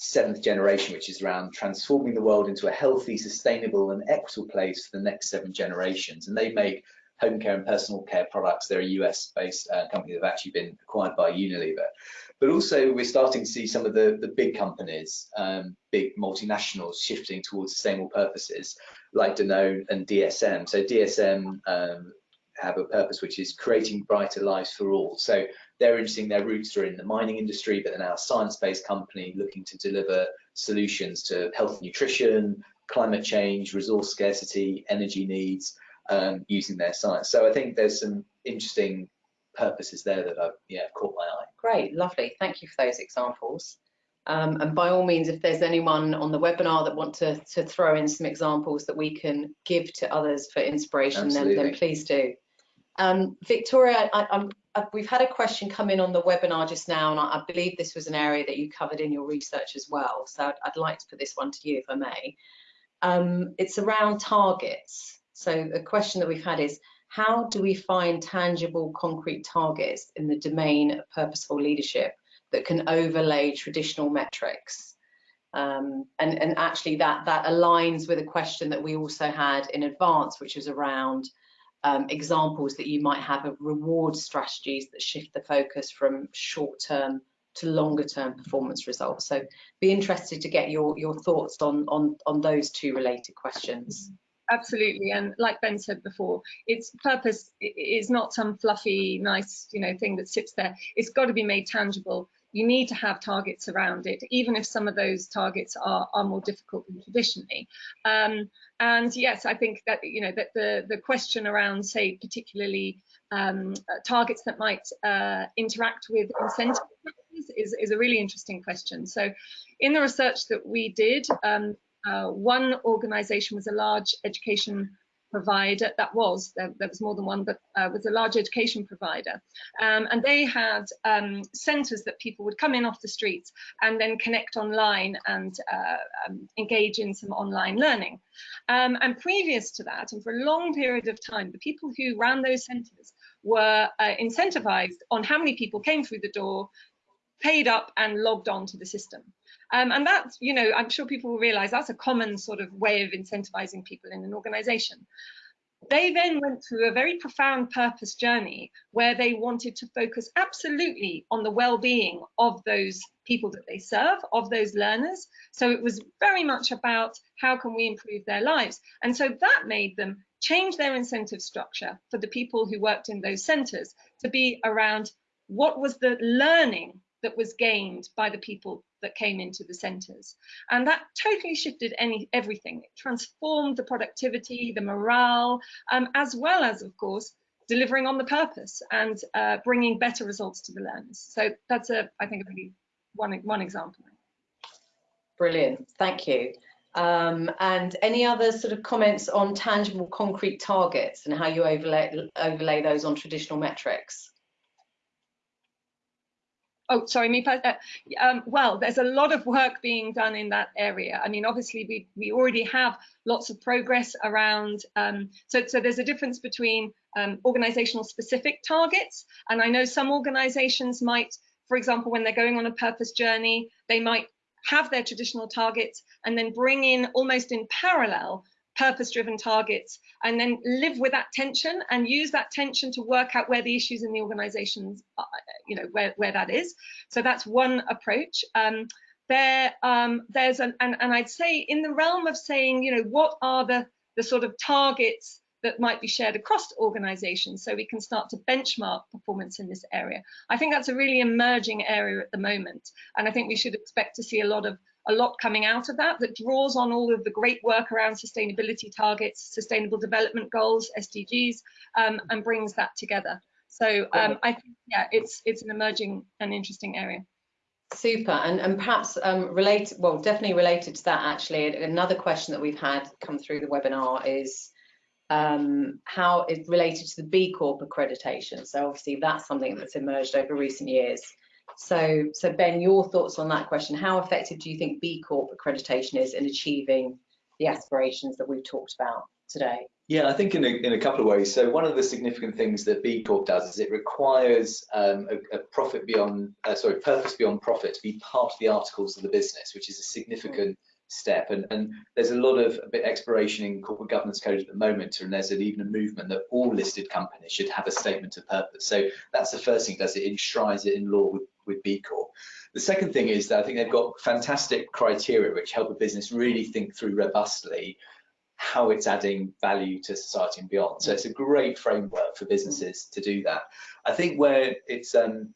seventh generation, which is around transforming the world into a healthy, sustainable, and equitable place for the next seven generations. And they make home care and personal care products. They're a US-based uh, company that have actually been acquired by Unilever. But also, we're starting to see some of the, the big companies, um, big multinationals, shifting towards sustainable purposes, like Danone and DSM. So DSM um, have a purpose which is creating brighter lives for all. So they're interesting, their roots are in the mining industry, but they're now a science-based company looking to deliver solutions to health and nutrition, climate change, resource scarcity, energy needs, um, using their science. So I think there's some interesting purposes there that have yeah, caught my eye. Great, lovely. Thank you for those examples. Um, and by all means, if there's anyone on the webinar that want to, to throw in some examples that we can give to others for inspiration, then, then please do. Um, Victoria, I, uh, we've had a question come in on the webinar just now, and I, believe this was an area that you covered in your research as well. So I'd, I'd like to put this one to you, if I may. Um, it's around targets. So the question that we've had is, how do we find tangible, concrete targets in the domain of purposeful leadership that can overlay traditional metrics? Um, and, and actually that, that aligns with a question that we also had in advance, which was around um, examples that you might have of reward strategies that shift the focus from short-term to longer term performance results. So be interested to get your, your thoughts on, on, on those two related questions. Absolutely, and like Ben said before, its purpose is not some fluffy, nice, you know, thing that sits there. It's got to be made tangible. You need to have targets around it, even if some of those targets are, are more difficult than traditionally. Um, and yes, I think that you know that the the question around, say, particularly um, targets that might uh, interact with incentive is, is a really interesting question. So in the research that we did, um, uh, one organization was a large education provider that was there, there was more than one but uh, was a large education provider. Um, and they had um, centers that people would come in off the streets and then connect online and uh, um, engage in some online learning. Um, and previous to that and for a long period of time the people who ran those centers were uh, incentivized on how many people came through the door paid up and logged on to the system. Um, and that's, you know, I'm sure people will realize that's a common sort of way of incentivizing people in an organization. They then went through a very profound purpose journey where they wanted to focus absolutely on the well-being of those people that they serve, of those learners. So it was very much about how can we improve their lives. And so that made them change their incentive structure for the people who worked in those centers to be around what was the learning that was gained by the people that came into the centres. And that totally shifted any everything. It transformed the productivity, the morale, um, as well as, of course, delivering on the purpose and uh, bringing better results to the learners. So that's a, I think, a really one, one example. Brilliant, thank you. Um, and any other sort of comments on tangible concrete targets and how you overlay, overlay those on traditional metrics? Oh, sorry, me. Uh, um, well, there's a lot of work being done in that area. I mean, obviously, we we already have lots of progress around. Um, so, so there's a difference between um, organizational specific targets, and I know some organizations might, for example, when they're going on a purpose journey, they might have their traditional targets and then bring in almost in parallel purpose driven targets and then live with that tension and use that tension to work out where the issues in the organizations are, you know where, where that is so that's one approach um, there um, there's an and, and i'd say in the realm of saying you know what are the the sort of targets that might be shared across organizations so we can start to benchmark performance in this area. I think that's a really emerging area at the moment. And I think we should expect to see a lot of a lot coming out of that that draws on all of the great work around sustainability targets, sustainable development goals, SDGs, um, and brings that together. So um, I think, yeah, it's it's an emerging and interesting area. Super, and, and perhaps um, related, well, definitely related to that actually, another question that we've had come through the webinar is um, how it's related to the B Corp accreditation. So obviously that's something that's emerged over recent years. So, so Ben, your thoughts on that question? How effective do you think B Corp accreditation is in achieving the aspirations that we've talked about today? Yeah, I think in a, in a couple of ways. So one of the significant things that B Corp does is it requires um, a, a, profit beyond, uh, sorry, purpose beyond profit to be part of the articles of the business, which is a significant step. And, and there's a lot of a bit exploration in corporate governance code at the moment, and there's an, even a movement that all listed companies should have a statement of purpose. So that's the first thing it does, it enshrines it in law with, with B Corp. The second thing is that I think they've got fantastic criteria which help a business really think through robustly how it's adding value to society and beyond. So it's a great framework for businesses to do that. I think where it's um,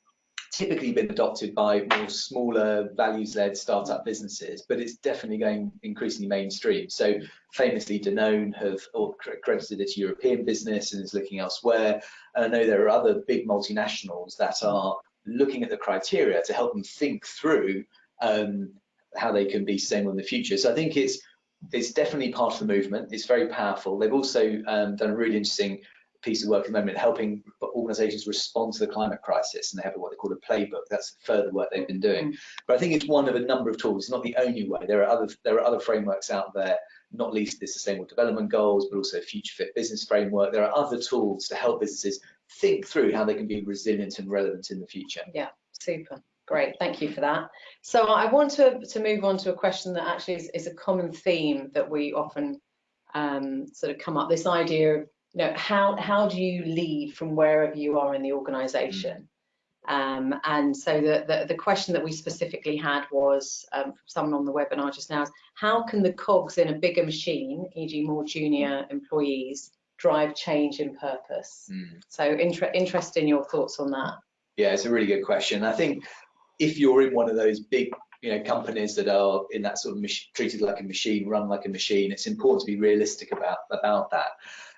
typically been adopted by more smaller values-led startup businesses, but it's definitely going increasingly mainstream. So famously, Danone have accredited its European business and is looking elsewhere. And I know there are other big multinationals that are looking at the criteria to help them think through um, how they can be sustainable in the future. So I think it's it's definitely part of the movement. It's very powerful. They've also um, done a really interesting piece of work at the moment helping organizations respond to the climate crisis and they have what they call a playbook that's further work they've been doing mm. but i think it's one of a number of tools it's not the only way there are other there are other frameworks out there not least the sustainable development goals, but also future fit business framework. There are other tools to help businesses think through how they can be resilient and relevant in the future. Yeah, super. Great, thank you for that. So I want to, to move on to a question that actually is, is a common theme that we often um, sort of come up, this idea of, you know, how, how do you lead from wherever you are in the organisation? Um, and so the, the, the, question that we specifically had was um, from someone on the webinar just now is how can the cogs in a bigger machine, e.g. more junior employees, drive change in purpose? Mm. So inter interest in your thoughts on that. Yeah, it's a really good question. I think if you're in one of those big you know companies that are in that sort of treated like a machine run like a machine it's important to be realistic about about that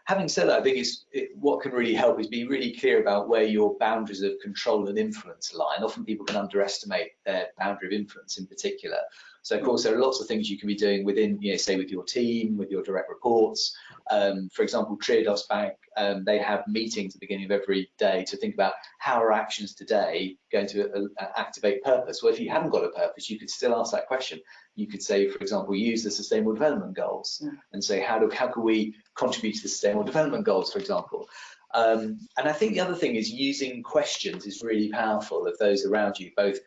having said that, I think it's, it, what can really help is be really clear about where your boundaries of control and influence lie. And often people can underestimate their boundary of influence in particular. So of course, there are lots of things you can be doing within, you know, say with your team, with your direct reports. Um, for example, Triodos Bank, um, they have meetings at the beginning of every day to think about how are actions today going to uh, activate purpose. Well, if you haven't got a purpose, you could still ask that question. You could say, for example, use the Sustainable Development Goals and say, how do how can we contribute to the Sustainable Development Goals, for example? Um, and I think the other thing is using questions is really powerful of those around you, both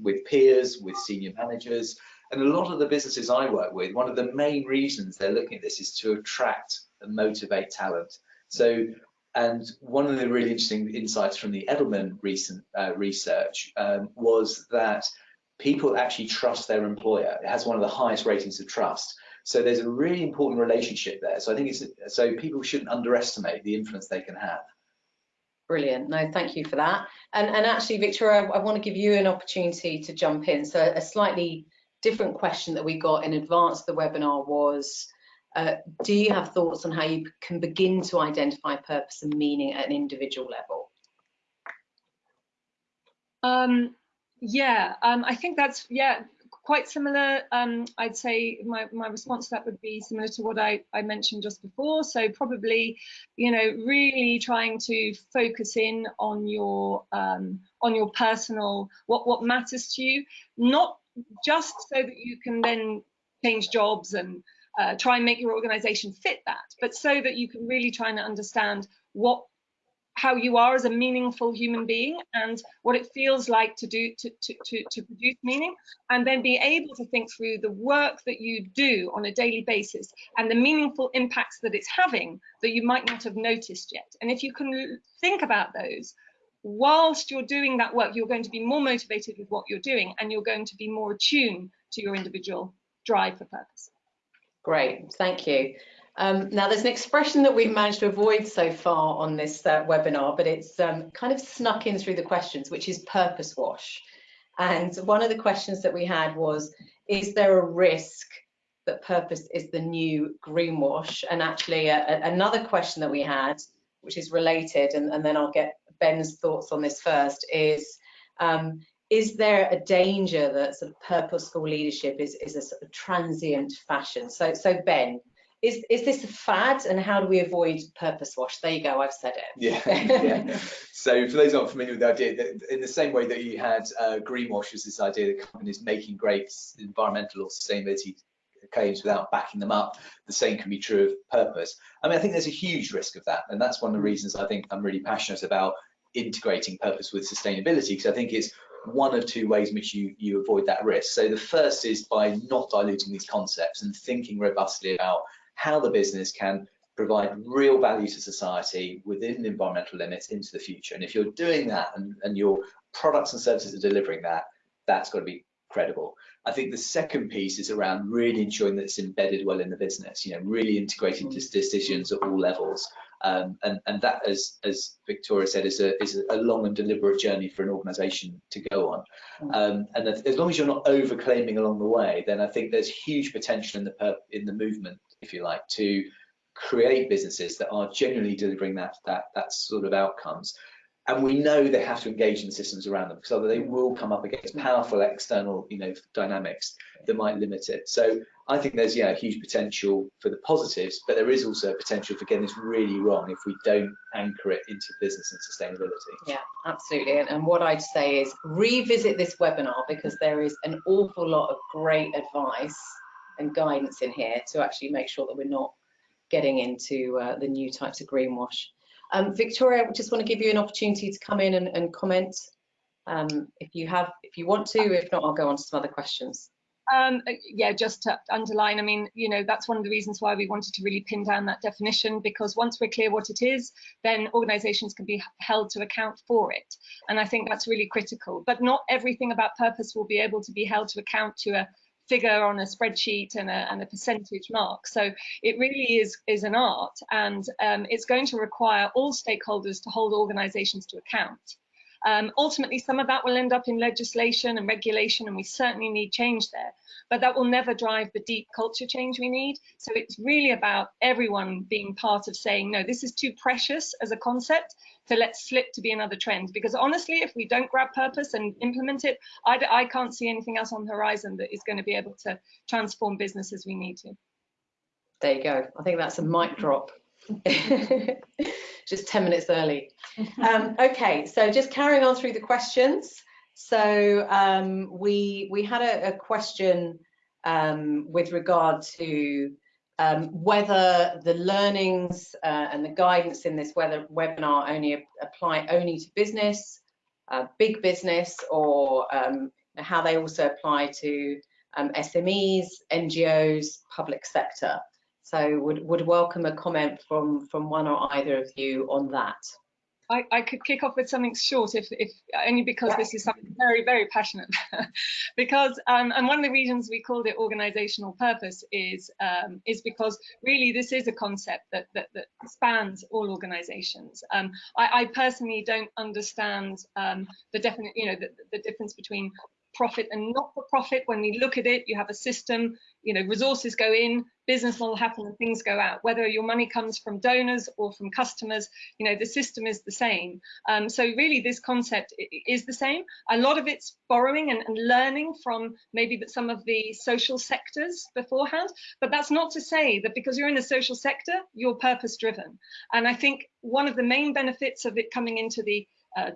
with peers, with senior managers. And a lot of the businesses I work with, one of the main reasons they're looking at this is to attract and motivate talent. So, and one of the really interesting insights from the Edelman recent uh, research um, was that people actually trust their employer. It has one of the highest ratings of trust. So there's a really important relationship there. So I think it's so people shouldn't underestimate the influence they can have. Brilliant. No, thank you for that. And, and actually, Victoria, I, I want to give you an opportunity to jump in. So a slightly different question that we got in advance of the webinar was, uh, do you have thoughts on how you can begin to identify purpose and meaning at an individual level? Um, yeah, um, I think that's, yeah, quite similar. Um, I'd say my, my response to that would be similar to what I, I mentioned just before. So probably, you know, really trying to focus in on your um, on your personal what what matters to you, not just so that you can then change jobs and uh, try and make your organization fit that, but so that you can really try and understand what how you are as a meaningful human being and what it feels like to do to, to, to, to, produce meaning and then be able to think through the work that you do on a daily basis and the meaningful impacts that it's having that you might not have noticed yet. And if you can think about those whilst you're doing that work you're going to be more motivated with what you're doing and you're going to be more attuned to your individual drive for purpose. Great. Thank you um, now, there's an expression that we've managed to avoid so far on this uh, webinar, but it's um, kind of snuck in through the questions, which is purpose wash. And one of the questions that we had was, is there a risk that purpose is the new greenwash? And actually, another question that we had, which is related, and, and, then I'll get Ben's thoughts on this first, is um, is there a danger that sort of purposeful leadership is, is a sort of transient fashion? So, so Ben, is is this a fad and how do we avoid purpose wash there you go i've said it yeah, yeah. so for those not familiar with the idea that in the same way that you had uh, greenwash was this idea that companies making great environmental or sustainability claims without backing them up the same can be true of purpose i mean i think there's a huge risk of that and that's one of the reasons i think i'm really passionate about integrating purpose with sustainability because i think it's one of two ways in which you, you avoid that risk. So the first is by not diluting these concepts and thinking robustly about how the business can provide real value to society within the environmental limits into the future. And if you're doing that and, and your products and services are delivering that, that's got to be credible. I think the second piece is around really ensuring that it's embedded well in the business, you know, really integrating mm. decisions at all levels. Um, and, and that, as, as Victoria said, is a, is a long and deliberate journey for an organisation to go on. Mm. Um, and as long as you're not overclaiming along the way, then I think there's huge potential in the in the movement if you like, to create businesses that are genuinely delivering that that that sort of outcomes. And we know they have to engage in the systems around them because other they will come up against powerful external, you know, dynamics that might limit it. So I think there's yeah huge potential for the positives, but there is also a potential for getting this really wrong if we don't anchor it into business and sustainability. Yeah, absolutely. And, and what I'd say is revisit this webinar because there is an awful lot of great advice and guidance in here to actually make sure that we're not getting into uh, the new types of greenwash. Um, Victoria, I just want to give you an opportunity to come in and, and comment um, if you have, if you want to. If not, I'll go on to some other questions. Um, uh, yeah, just to underline, I mean, you know, that's one of the reasons why we wanted to really pin down that definition, because once we're clear what it is, then organisations can be held to account for it. And I think that's really critical. But not everything about purpose will be able to be held to account to a figure on a spreadsheet and a, and a percentage mark. So it really is, is an art and um, it's going to require all stakeholders to hold organisations to account. Um, ultimately, some of that will end up in legislation and regulation, and we certainly need change there. But that will never drive the deep culture change we need. So it's really about everyone being part of saying, no, this is too precious as a concept, so let's flip to be another trend. Because honestly, if we don't grab purpose and implement it, I, I can't see anything else on the horizon that is going to be able to transform business as we need to. There you go. I think that's a mic drop. (laughs) just 10 minutes early. (laughs) Um, okay, so just carrying on through the questions. So um, we we had a, a question um, with regard to um, whether the learnings uh, and the guidance in this whether webinar only apply only to business, uh, big business, or um, how they also apply to um, SMEs, NGOs, public sector. So would, would welcome a comment from, from one or either of you on that. I, I could kick off with something short, if, if only because this is something very, very passionate. (laughs) because, um, and one of the reasons we called it organizational purpose is um, is because really this is a concept that that, that spans all organizations. Um, I, I, personally don't understand um, the definite, you know, the, the difference between profit and not for profit. When we look at it, you have a system, you know, resources go in, business model happen and things go out. Whether your money comes from donors or from customers, you know, the system is the same. Um, so really this concept is the same. A lot of it's borrowing and, and learning from maybe some of the social sectors beforehand, but that's not to say that because you're in the social sector, you're purpose driven. And I think one of the main benefits of it coming into the uh,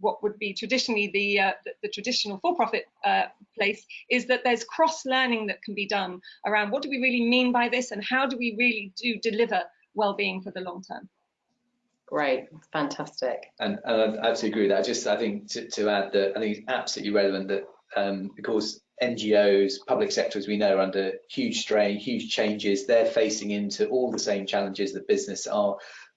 what would be traditionally the, uh, the, the, traditional for-profit uh, place is that there's cross-learning that can be done around what do we really mean by this and how do we really do deliver well-being for the long term. Great, fantastic. And, and I absolutely agree with that. Just, I think to, to add that I think it's absolutely relevant that um, because NGOs, public sector, as we know, are under huge strain, huge changes. They're facing into all the same challenges that business are.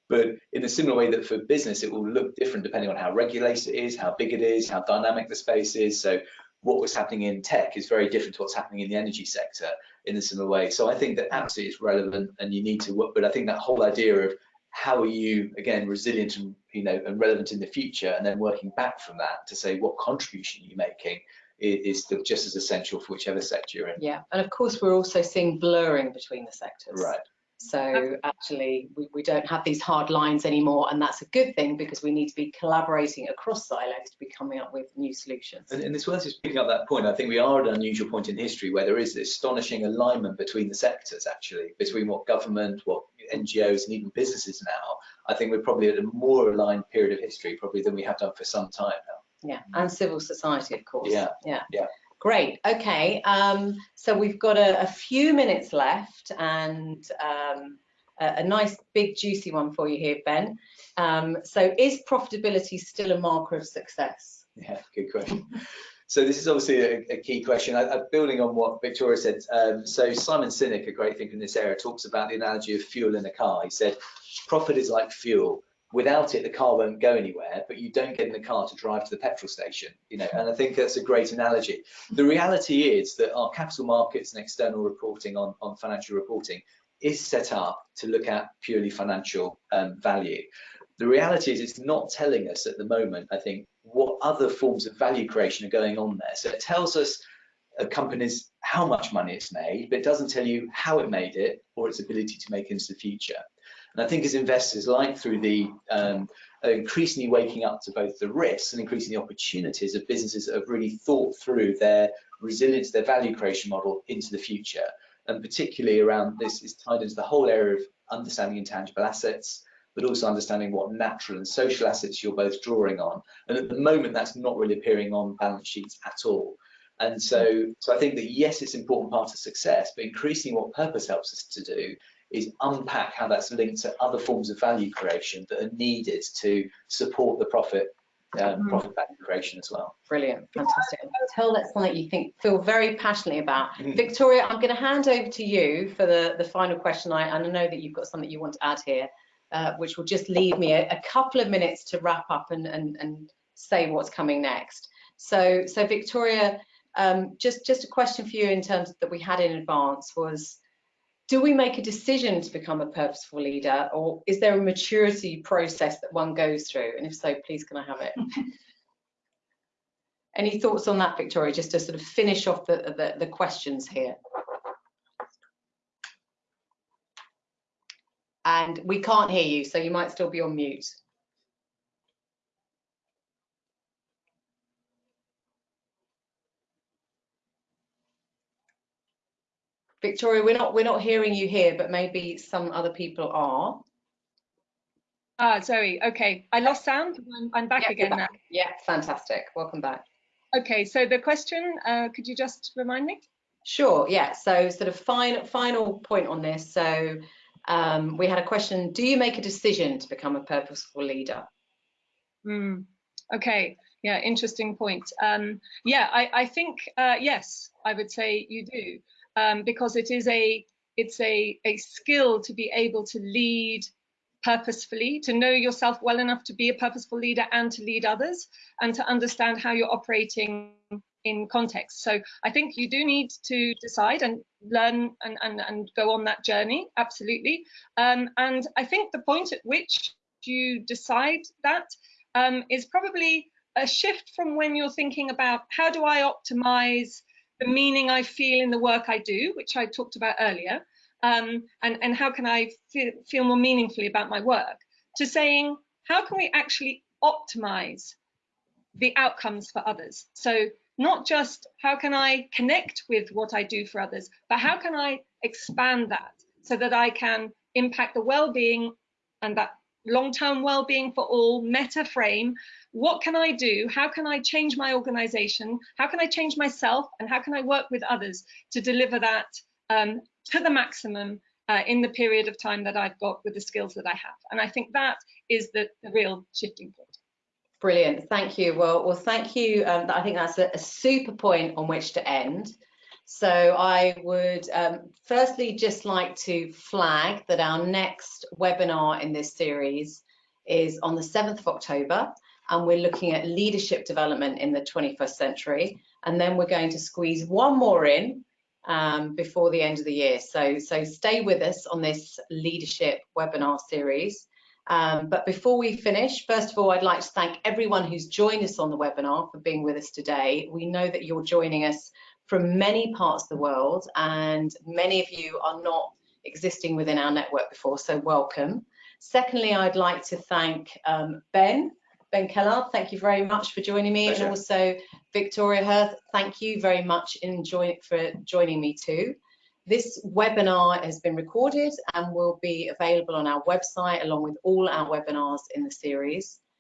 But in a similar way that for business, it will look different depending on how regulated it is, how big it is, how dynamic the space is. So what was happening in tech is very different to what's happening in the energy sector in a similar way. So I think that absolutely is relevant and you need to work, but I think that whole idea of how are you, again, resilient and, you know, and relevant in the future, and then working back from that to say what contribution you're making is, is just as essential for whichever sector you're in. Yeah, and of course we're also seeing blurring between the sectors. Right. So actually, we, we don't have these hard lines anymore, and that's a good thing because we need to be collaborating across silos to be coming up with new solutions. And, and it's worth just picking up that point. I think we are at an unusual point in history where there is this astonishing alignment between the sectors, actually, between what government, what NGOs, and even businesses now. I think we're probably at a more aligned period of history, probably than we have done for some time now. Yeah, and civil society, of course. Yeah, yeah, yeah. Great. Okay. Um, so we've got a, a, few minutes left and um, a, a, nice big juicy one for you here, Ben. Um, so is profitability still a marker of success? Yeah, good question. (laughs) so this is obviously a, a key question. I, am building on what Victoria said. Um, so Simon Sinek, a great thinker in this area, talks about the analogy of fuel in a car. He said, profit is like fuel without it the car won't go anywhere but you don't get in the car to drive to the petrol station you know and i think that's a great analogy. The reality is that our capital markets and external reporting on, on financial reporting is set up to look at purely financial um, value. The reality is it's not telling us at the moment i think what other forms of value creation are going on there. So it tells us a company's how much money it's made but it doesn't tell you how it made it or its ability to make into the future and I think as investors, like through the um, increasingly waking up to both the risks and increasing the opportunities of businesses that have really thought through their resilience, their value creation model into the future. And particularly around this is tied into the whole area of understanding intangible assets, but also understanding what natural and social assets you're both drawing on. And at the moment, that's not really appearing on balance sheets at all. And so, so I think that yes, it's an important part of success, but increasingly what purpose helps us to do is unpack how that's linked to other forms of value creation that are needed to support the profit um, profit value creation as well. Brilliant, fantastic. Tell that's something you think feel very passionately about. Mm. Victoria, I'm going to hand over to you for the the final question. I, and I know that you've got something you want to add here, uh, which will just leave me a, a, couple of minutes to wrap up and and and say what's coming next. So so Victoria, um, just just a question for you in terms that we had in advance was do we make a decision to become a purposeful leader or is there a maturity process that one goes through? And if so please can i have it? (laughs) Any thoughts on that victoria just to sort of finish off the, the, the questions here? And we can't hear you so you might still be on mute Victoria, we're not we're not hearing you here, but maybe some other people are. Ah, Zoe. Okay, I lost sound. I'm, I'm back yeah, again back. now. Yeah, fantastic. Welcome back. Okay, so the question, uh, could you just remind me? Sure. Yeah. So, sort of final final point on this. So, um, we had a question: Do you make a decision to become a purposeful leader? Hmm. Okay. Yeah. Interesting point. Um, yeah. I I think uh, yes. I would say you do um, because it is a it's a, a skill to be able to lead purposefully, to know yourself well enough to be a purposeful leader and to lead others, and to understand how you're operating in context. So I think you do need to decide and learn and, and, and go on that journey, absolutely. Um, and I think the point at which you decide that um, is probably a shift from when you're thinking about how do I optimize the meaning I feel in the work I do, which I talked about earlier, um, and, and how can I feel, feel more meaningfully about my work, to saying, how can we actually optimize the outcomes for others? So not just how can I connect with what I do for others, but how can I expand that so that I can impact the well-being and that long-term well-being for all meta frame. What can i do? How can i change my organization? How can i change myself? And how can i work with others to deliver that um, to the maximum uh, in the period of time that i've got with the skills that i have? And i think that is the, the real shifting point. Brilliant. Thank you. Well well thank you. Um, i think that's a, a super point on which to end so I would um, firstly just like to flag that our next webinar in this series is on the 7th of October and we're looking at leadership development in the 21st century and then we're going to squeeze one more in um, before the end of the year. So, so stay with us on this leadership webinar series. Um, but before we finish, first of all, I'd like to thank everyone who's joined us on the webinar for being with us today. We know that you're joining us from many parts of the world, and many of you are not existing within our network before, so welcome. Secondly, I'd like to thank um, Ben, Ben Kellard, thank you very much for joining me, Pleasure. and also Victoria Hurth, thank you very much in join, for joining me too. This webinar has been recorded and will be available on our website along with all our webinars in the series.